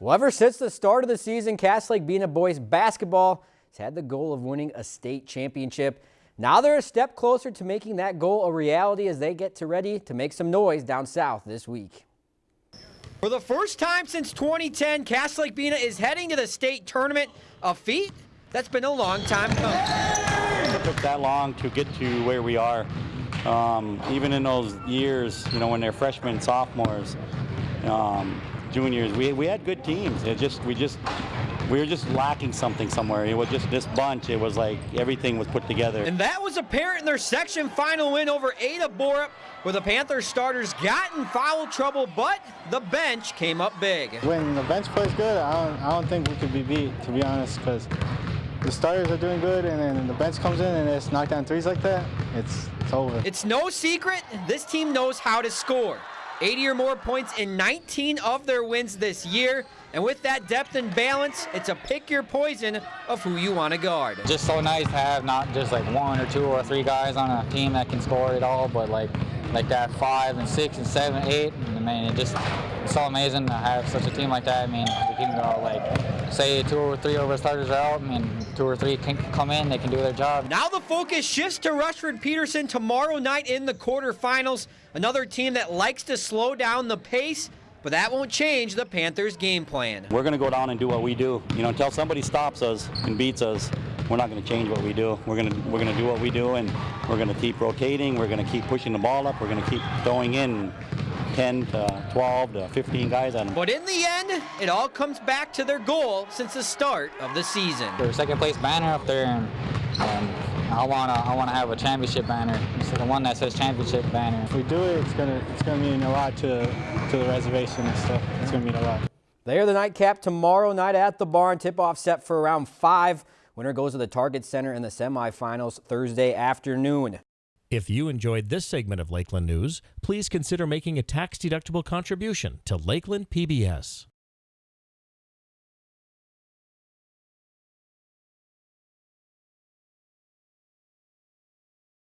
Well, ever since the start of the season, Cass Lake Bena boys basketball has had the goal of winning a state championship. Now they're a step closer to making that goal a reality as they get to ready to make some noise down south this week. For the first time since 2010, Cass Lake Bena is heading to the state tournament, a feat that's been a long time coming. It took that long to get to where we are. Um, even in those years, you know, when they're freshmen, sophomores, um, juniors, we, we had good teams. It just we just we were just lacking something somewhere. It was just this bunch. It was like everything was put together. And that was apparent in their section final win over Ada Borup, where the Panthers starters got in foul trouble, but the bench came up big. When the bench plays good, I don't, I don't think we could be beat, to be honest, because the starters are doing good, and then the bench comes in and it's knocked down threes like that, it's, it's over. It's no secret, this team knows how to score. 80 or more points in 19 of their wins this year. And with that depth and balance, it's a pick your poison of who you want to guard. Just so nice to have not just like one or two or three guys on a team that can score it all, but like like that five and six and seven, eight. I mean, it just it's so amazing to have such a team like that. I mean, we can go like say two or three of our starters are out. I mean, two or three can come in, they can do their job. Now the focus shifts to Rushford Peterson tomorrow night in the quarterfinals. Another team that likes to slow down the pace but that won't change the Panthers' game plan. We're going to go down and do what we do. You know, until somebody stops us and beats us, we're not going to change what we do. We're going to we're going to do what we do, and we're going to keep rotating. We're going to keep pushing the ball up. We're going to keep throwing in 10 to 12 to 15 guys at them. But in the end, it all comes back to their goal since the start of the season. Their second place banner up there, and, and I want to I want to have a championship banner. It's the one that says championship banner. If we do it, it's gonna it's gonna mean a lot to to the reservation and stuff. It's gonna mean a lot. They are the nightcap tomorrow night at the barn. Tip-off set for around five. Winner goes to the Target Center in the semifinals Thursday afternoon. If you enjoyed this segment of Lakeland News, please consider making a tax-deductible contribution to Lakeland PBS.